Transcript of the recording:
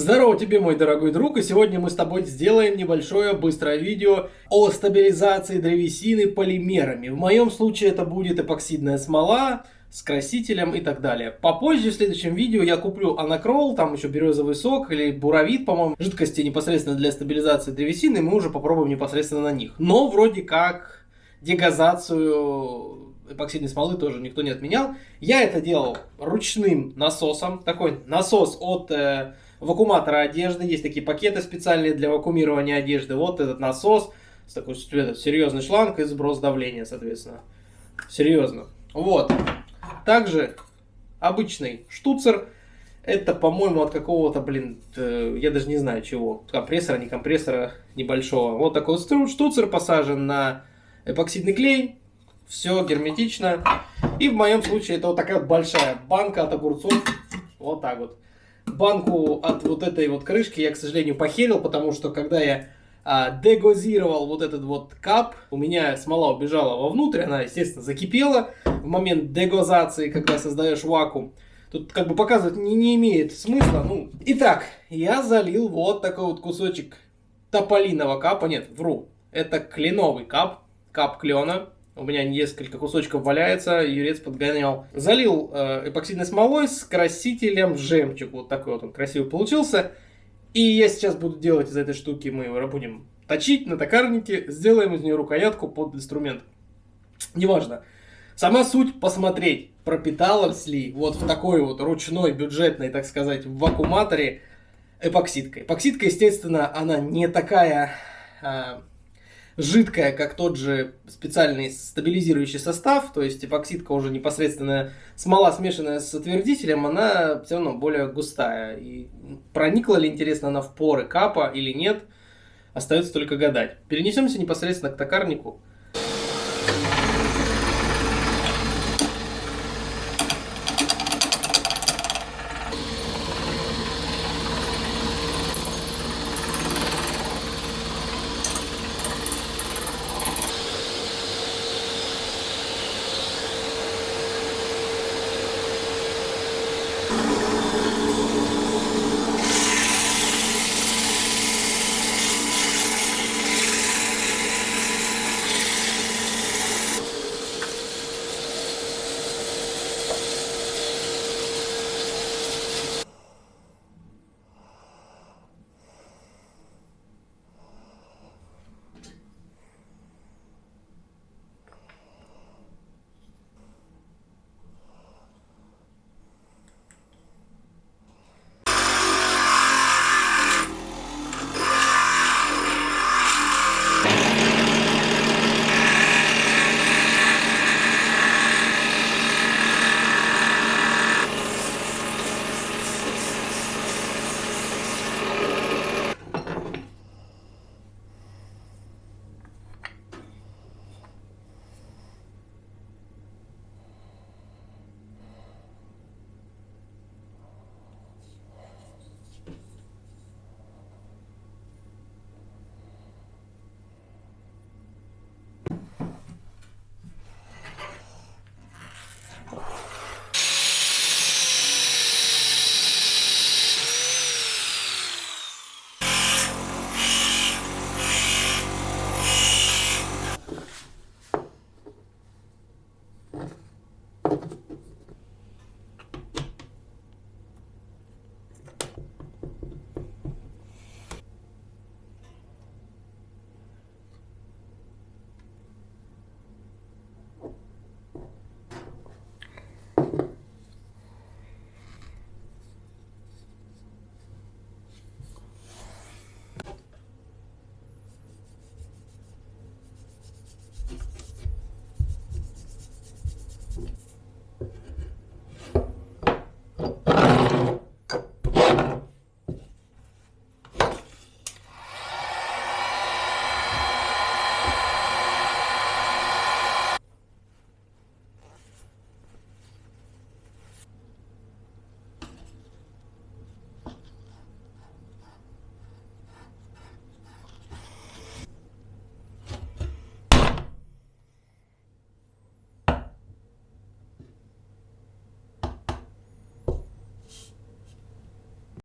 Здорово тебе, мой дорогой друг, и сегодня мы с тобой сделаем небольшое быстрое видео о стабилизации древесины полимерами. В моем случае это будет эпоксидная смола с красителем и так далее. Попозже в следующем видео я куплю анакрол, там еще березовый сок или буровит, по-моему, жидкости непосредственно для стабилизации древесины, и мы уже попробуем непосредственно на них. Но вроде как дегазацию эпоксидной смолы тоже никто не отменял. Я это делал ручным насосом, такой насос от... Э, вакууматора одежды. Есть такие пакеты специальные для вакуумирования одежды. Вот этот насос с такой серьезный шланг и сброс давления, соответственно. Серьезно. Вот. Также обычный штуцер. Это, по-моему, от какого-то, блин, э, я даже не знаю чего. Компрессора, не компрессора небольшого. Вот такой вот штуцер посажен на эпоксидный клей. Все герметично. И в моем случае это вот такая большая банка от огурцов. Вот так вот банку от вот этой вот крышки я, к сожалению, похерил, потому что когда я а, дегозировал вот этот вот кап, у меня смола убежала вовнутрь, она, естественно, закипела в момент дегозации, когда создаешь вакуум. Тут как бы показывать не, не имеет смысла. Ну, итак, я залил вот такой вот кусочек тополиного капа, нет, вру, это кленовый кап, кап клена. У меня несколько кусочков валяется, юрец подгонял. Залил э, эпоксидной смолой с красителем жемчуг. Вот такой вот он красивый получился. И я сейчас буду делать из этой штуки, мы его будем точить на токарнике, сделаем из нее рукоятку под инструмент. Неважно. Сама суть посмотреть, пропиталась ли вот в такой вот ручной, бюджетной, так сказать, вакууматоре эпоксидкой. Эпоксидка, естественно, она не такая а, жидкая, как тот же специальный стабилизирующий состав, то есть эпоксидка уже непосредственно смола, смешанная с отвердителем, она все равно более густая. И проникла ли, интересно, она в поры капа или нет, остается только гадать. Перенесемся непосредственно к токарнику.